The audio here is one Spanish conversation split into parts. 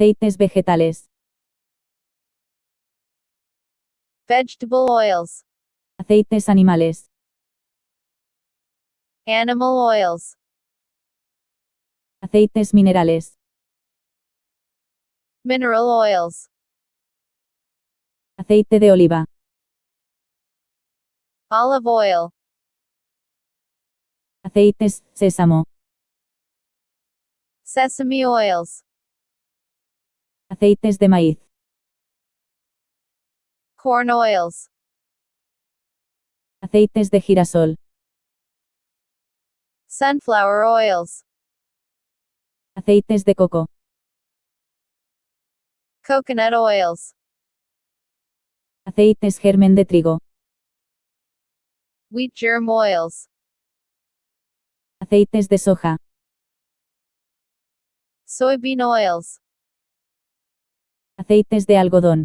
Aceites vegetales. vegetable oils, Aceites animales. animal oils, Aceites minerales. mineral oils, Aceite de oliva. olive oil, Aceites, sésamo. sesame oils, Aceites de maíz. corn oils, Aceites de girasol. sunflower oils, Aceites de coco. coconut oils, Aceites germen de trigo. wheat germ oils, Aceites de soja. soybean oils, Aceites de algodón.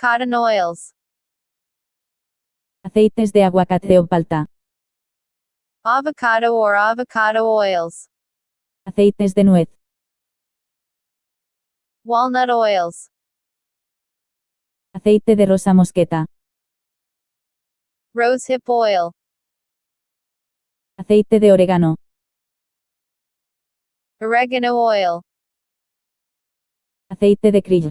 cotton oils, Aceites de aguacate o palta. avocado or avocado oils, Aceites de nuez. walnut oils, Aceite de rosa mosqueta. rosehip oil, Aceite de orégano. oregano oil, Aceite de krill.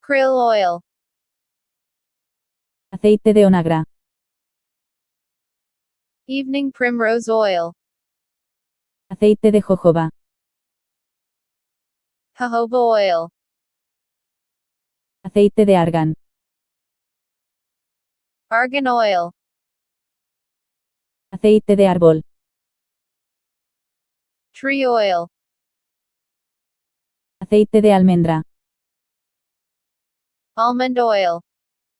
krill oil, Aceite de onagra. evening primrose oil, Aceite de jojoba. jojoba oil, Aceite de argán. argan oil, Aceite de árbol. tree oil, Aceite de almendra. almond oil,